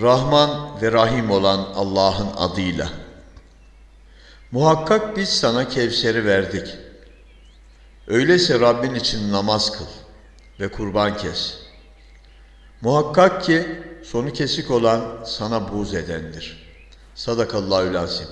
Rahman ve Rahim olan Allah'ın adıyla. Muhakkak biz sana Kevser'i verdik. Öyleyse Rabbin için namaz kıl ve kurban kes. Muhakkak ki sonu kesik olan sana buğz edendir. Sadakallahü lazim.